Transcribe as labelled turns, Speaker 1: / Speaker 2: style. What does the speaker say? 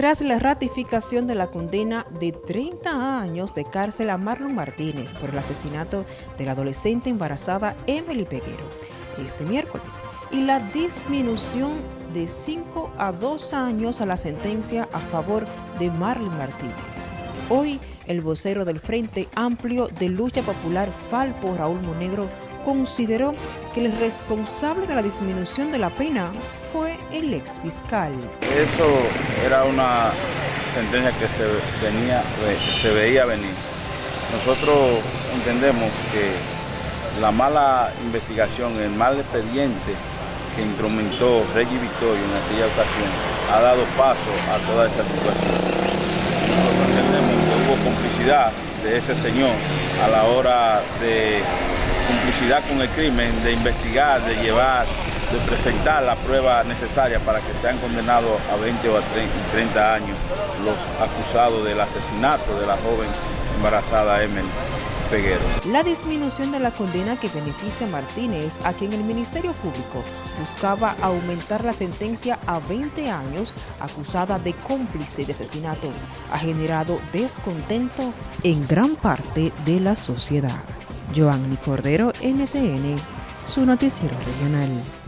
Speaker 1: tras la ratificación de la condena de 30 años de cárcel a Marlon Martínez por el asesinato de la adolescente embarazada Emily Peguero este miércoles y la disminución de 5 a 2 años a la sentencia a favor de Marlon Martínez. Hoy, el vocero del Frente Amplio de Lucha Popular Falpo, Raúl Monegro, consideró que el responsable de la disminución de la pena fue el ex fiscal.
Speaker 2: Eso era una sentencia que se, venía, se veía venir. Nosotros entendemos que la mala investigación, el mal expediente que instrumentó Reggie Victorio en aquella ocasión ha dado paso a toda esta situación. Nosotros entendemos que hubo complicidad de ese señor a la hora de complicidad con el crimen, de investigar, de llevar, de presentar la prueba necesaria para que sean condenados a 20 o a 30 años los acusados del asesinato de la joven embarazada Emily. Peguero.
Speaker 1: La disminución de la condena que beneficia a Martínez, a quien el Ministerio Público buscaba aumentar la sentencia a 20 años, acusada de cómplice de asesinato, ha generado descontento en gran parte de la sociedad. Joanny Cordero, NTN, su noticiero regional.